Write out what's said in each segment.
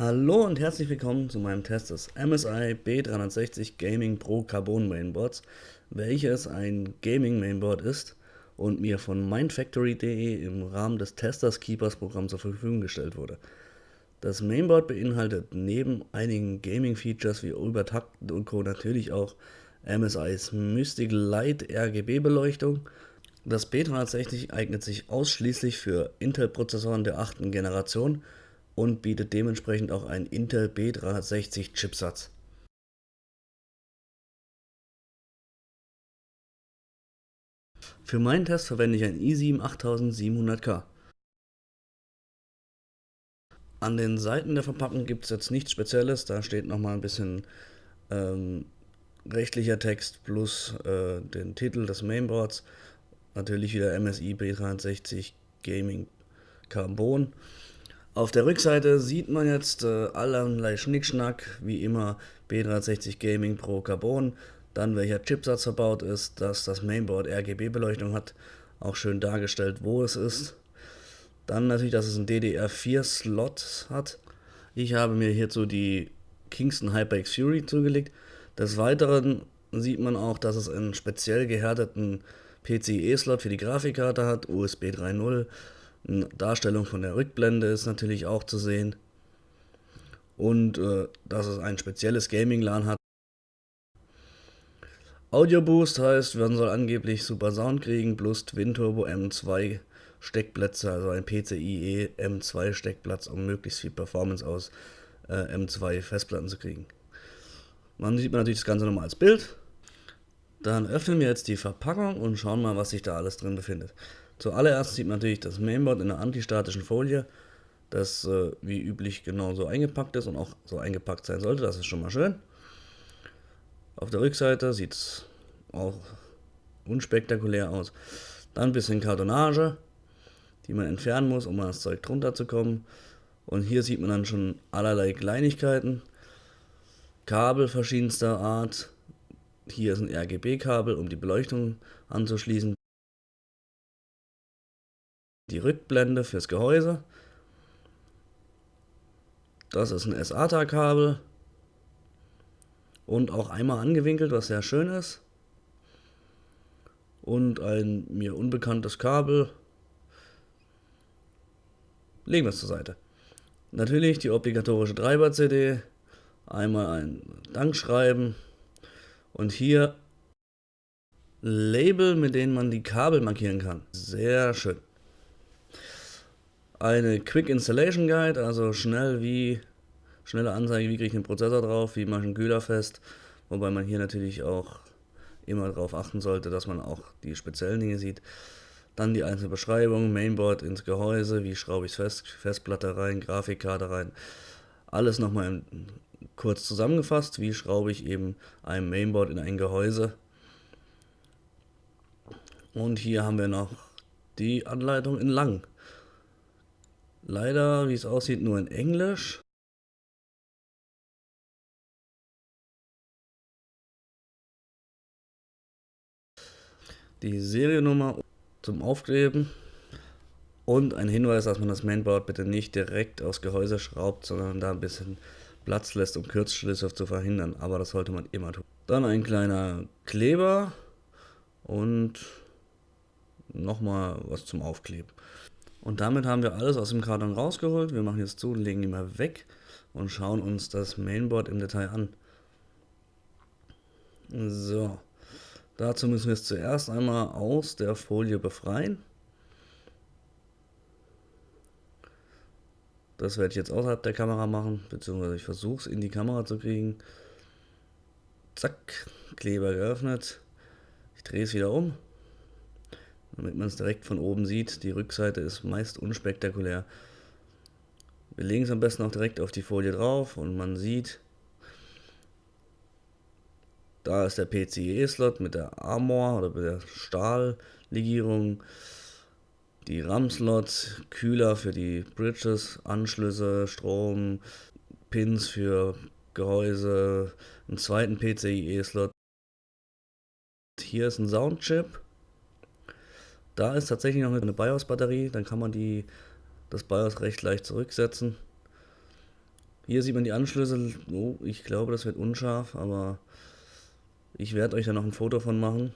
Hallo und herzlich willkommen zu meinem Test des MSI B360 Gaming Pro Carbon Mainboards, welches ein Gaming Mainboard ist und mir von mindfactory.de im Rahmen des Testers Keepers Programms zur Verfügung gestellt wurde. Das Mainboard beinhaltet neben einigen Gaming Features wie Übertakten und Co. natürlich auch MSIs Mystic Light RGB Beleuchtung. Das B360 eignet sich ausschließlich für Intel-Prozessoren der achten Generation und bietet dementsprechend auch einen Intel B360 Chipsatz. Für meinen Test verwende ich ein i7 8700K. An den Seiten der Verpackung gibt es jetzt nichts Spezielles, da steht nochmal ein bisschen ähm, rechtlicher Text plus äh, den Titel des Mainboards. Natürlich wieder MSI B360 Gaming Carbon. Auf der Rückseite sieht man jetzt äh, allerlei Schnickschnack, wie immer B360 Gaming Pro Carbon, dann welcher Chipsatz verbaut ist, dass das Mainboard RGB-Beleuchtung hat, auch schön dargestellt, wo es ist. Dann natürlich, dass es einen DDR4-Slot hat. Ich habe mir hierzu die Kingston HyperX Fury zugelegt. Des Weiteren sieht man auch, dass es einen speziell gehärteten PCIe-Slot für die Grafikkarte hat, USB 3.0 eine Darstellung von der Rückblende ist natürlich auch zu sehen. Und äh, dass es ein spezielles Gaming-LAN hat. Audio Boost heißt, man soll angeblich super Sound kriegen, plus Twin Turbo M2 Steckplätze, also ein PCIe M2 Steckplatz, um möglichst viel Performance aus äh, M2 Festplatten zu kriegen. Man sieht man natürlich das Ganze nochmal als Bild. Dann öffnen wir jetzt die Verpackung und schauen mal, was sich da alles drin befindet. Zuallererst sieht man natürlich das Mainboard in einer antistatischen Folie, das äh, wie üblich genauso eingepackt ist und auch so eingepackt sein sollte. Das ist schon mal schön. Auf der Rückseite sieht es auch unspektakulär aus. Dann ein bisschen Kartonage, die man entfernen muss, um an das Zeug drunter zu kommen. Und hier sieht man dann schon allerlei Kleinigkeiten. Kabel verschiedenster Art. Hier ist ein RGB-Kabel, um die Beleuchtung anzuschließen die Rückblende fürs Gehäuse. Das ist ein SATA-Kabel und auch einmal angewinkelt, was sehr schön ist. Und ein mir unbekanntes Kabel. Legen wir es zur Seite. Natürlich die obligatorische Treiber-CD, einmal ein Dankschreiben und hier Label, mit denen man die Kabel markieren kann. Sehr schön eine Quick Installation Guide, also schnell wie schnelle Anzeige, wie kriege ich den Prozessor drauf, wie mache ich einen Kühler fest, wobei man hier natürlich auch immer darauf achten sollte, dass man auch die speziellen Dinge sieht. Dann die einzelne Beschreibung, Mainboard ins Gehäuse, wie schraube ich es fest, Festplatte rein, Grafikkarte rein. Alles nochmal kurz zusammengefasst, wie schraube ich eben ein Mainboard in ein Gehäuse. Und hier haben wir noch die Anleitung in lang. Leider, wie es aussieht, nur in Englisch. Die Seriennummer zum Aufkleben und ein Hinweis, dass man das Mainboard bitte nicht direkt aufs Gehäuse schraubt, sondern da ein bisschen Platz lässt, um Kürzschlüsse zu verhindern. Aber das sollte man immer tun. Dann ein kleiner Kleber und nochmal was zum Aufkleben. Und damit haben wir alles aus dem Karton rausgeholt. Wir machen jetzt zu, legen ihn mal weg und schauen uns das Mainboard im Detail an. So, dazu müssen wir es zuerst einmal aus der Folie befreien. Das werde ich jetzt außerhalb der Kamera machen, beziehungsweise ich versuche es in die Kamera zu kriegen. Zack, Kleber geöffnet. Ich drehe es wieder um damit man es direkt von oben sieht. Die Rückseite ist meist unspektakulär. Wir legen es am besten auch direkt auf die Folie drauf und man sieht, da ist der PCIe-Slot mit der Armor oder mit der Stahllegierung, die RAM-Slots, Kühler für die Bridges, Anschlüsse, Strom, Pins für Gehäuse, einen zweiten PCIe-Slot. Hier ist ein Soundchip da ist tatsächlich noch eine BIOS-Batterie, dann kann man die, das BIOS recht leicht zurücksetzen. Hier sieht man die Anschlüsse. Oh, ich glaube, das wird unscharf, aber ich werde euch da noch ein Foto von machen.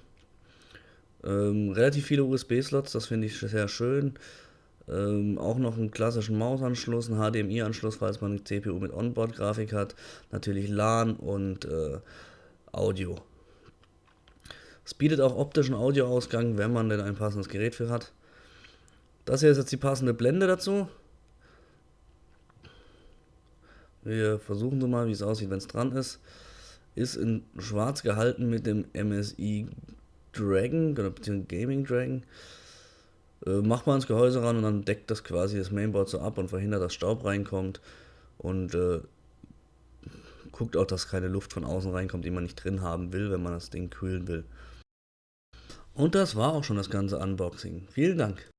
Ähm, relativ viele USB-Slots, das finde ich sehr schön. Ähm, auch noch einen klassischen Mausanschluss, einen HDMI-Anschluss, falls man eine CPU mit Onboard-Grafik hat. Natürlich LAN und äh, Audio. Es bietet auch optischen Audioausgang, wenn man denn ein passendes Gerät für hat. Das hier ist jetzt die passende Blende dazu. Wir versuchen so mal, wie es aussieht, wenn es dran ist. Ist in schwarz gehalten mit dem MSI Dragon, beziehungsweise Gaming Dragon. Äh, macht man ins Gehäuse ran und dann deckt das quasi das Mainboard so ab und verhindert, dass Staub reinkommt. Und äh, guckt auch, dass keine Luft von außen reinkommt, die man nicht drin haben will, wenn man das Ding kühlen will. Und das war auch schon das ganze Unboxing. Vielen Dank.